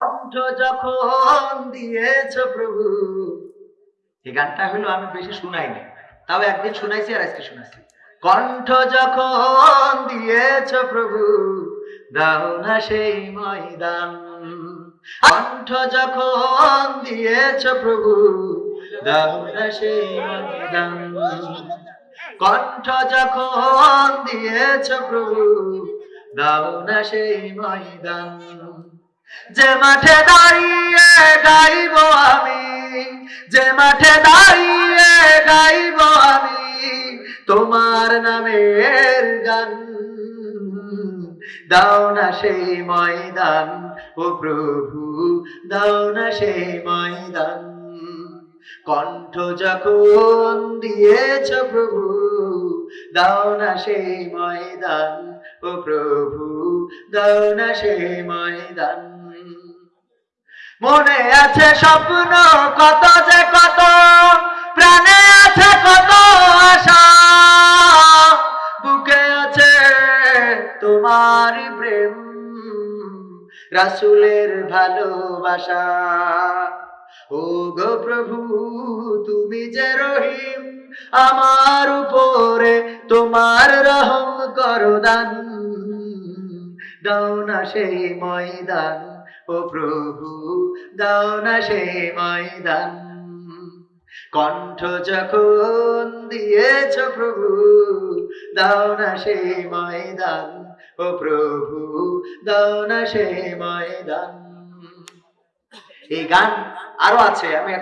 কণ্ঠ যখন দিয়েছ প্রভু, এই গানটা হলো আমি বেশি শুনাই না তাও একদিন শুনাইছি আর আজকে শুনাইছি। কণ্ঠ যখন দিয়েছ প্রভু, দাও না সেই ময়দান। কণ্ঠ যখন দিয়েছ প্রভু, দাও না সেই ময়দান। কণ্ঠ যখন দিয়েছ প্রভু, দাও না সেই ময়দান। যে মাঠে দাঁড়িয়ে গাইব আমি, যে মাঠে দাঁড়িয়ে গাইব আমি, তোমার নামের গান দাও না সেই ময়দান, ও প্রভু, দাও না সেই ময়দান। কণ্ঠ যখন দিয়েছ প্রভু দাও না সেই ময়দান, ও প্রভু, দাও না সেই ময়দান। মনে আছে স্বপ্ন কত যে কত, প্রাণে আছে কত আশা। বুকে আছে তোমার প্রেম, রাসুলের ভালোবাসা। ও গো প্রভু, তুমি যে রহিম, আমার উপরে তোমার রহম করো দান। দাও না সেই ময়দান, ও প্রভু, দাও না সেই ময়দান। কণ্ঠ যখন দিয়েছ প্রভু, দাও না সেই ময়দান, ও প্রভু, দাও না সেই ময়দান। এই গান আরও আছে আমি